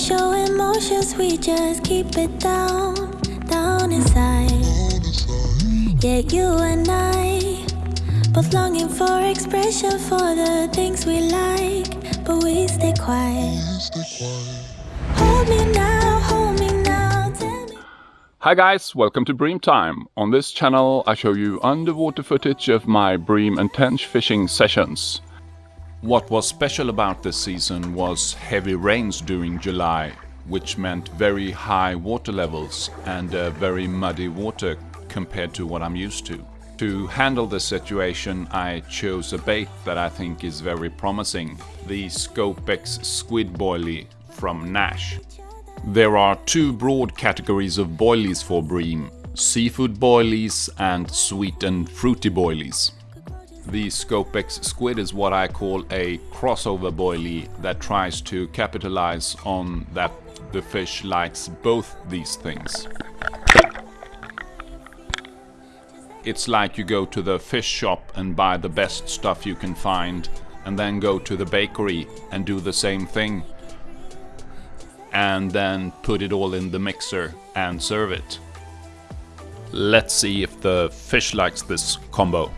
show emotions, we just keep it down, down inside. Yeah, you and I, both longing for expression for the things we like, but we stay quiet. Hold me now, hold me now. Hi guys, welcome to Bream Time. On this channel I show you underwater footage of my bream and tench fishing sessions. What was special about this season was heavy rains during July, which meant very high water levels and uh, very muddy water compared to what I'm used to. To handle this situation I chose a bait that I think is very promising, the Scopex Squid Boilie from Nash. There are two broad categories of boilies for bream, seafood boilies and sweet and fruity boilies. The Scopex squid is what I call a crossover boilie that tries to capitalize on that the fish likes both these things. It's like you go to the fish shop and buy the best stuff you can find and then go to the bakery and do the same thing and then put it all in the mixer and serve it. Let's see if the fish likes this combo.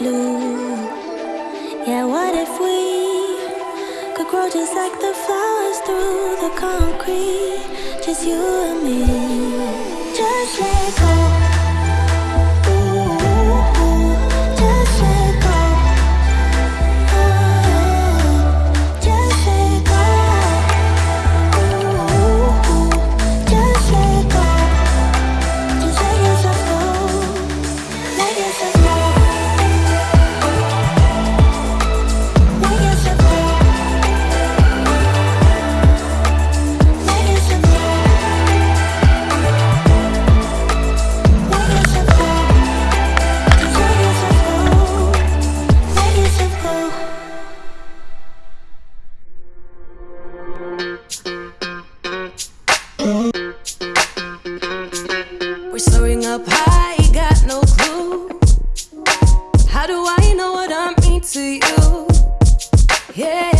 Blue. Yeah, what if we could grow just like the flowers through the concrete? Just you and me. We're soaring up high, got no clue. How do I know what I mean to you? Yeah.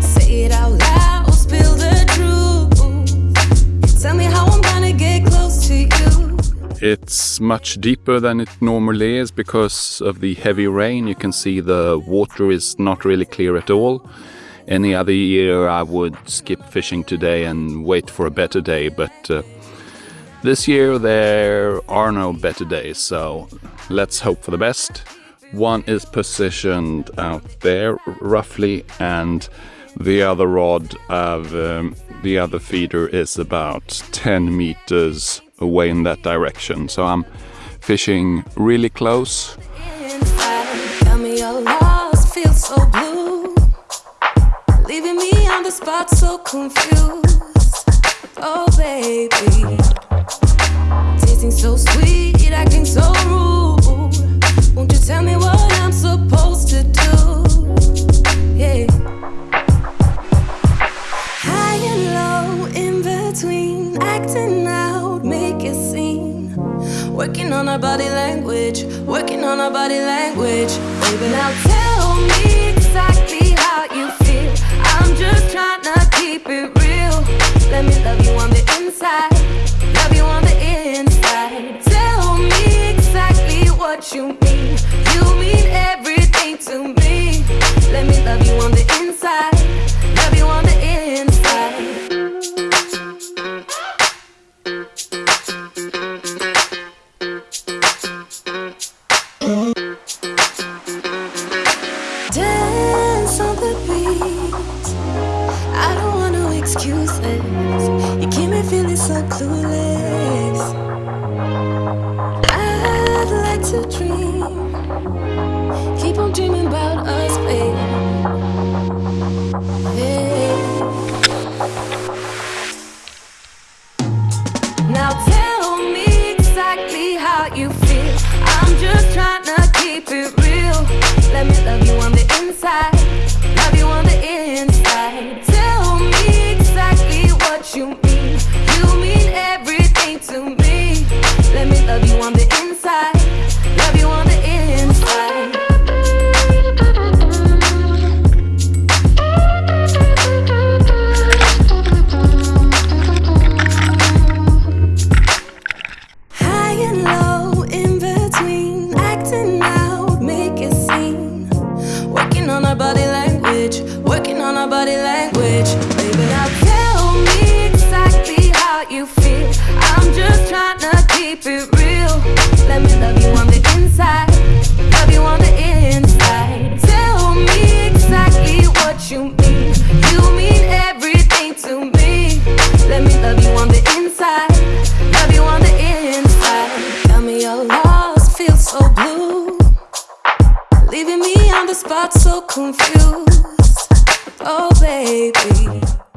Say it out loud, spill the truth. Tell me how I'm gonna get close to you. It's much deeper than it normally is because of the heavy rain. You can see the water is not really clear at all. Any other year I would skip fishing today and wait for a better day, but uh, this year there are no better days, so let's hope for the best. One is positioned out there roughly, and the other rod of um, the other feeder is about 10 meters away in that direction. So I'm fishing really close. Spot, so confused. Oh, baby. Tasting so sweet, acting so rude. Won't you tell me what I'm supposed to do? Yeah. High and low, in between, acting out, make a scene. Working on our body language, working on our body language. Baby, now tell me exactly Let me love you on the inside, love you on the inside. Tell me exactly what you mean. You mean everything to me. Let me love you on the excuses You keep me feeling so clueless. I'd like to dream. Keep on dreaming about us, babe. Now tell me exactly how you feel. I'm just keep it real. Let me love you on the inside. Leaving me on the spot so confused. Oh, baby.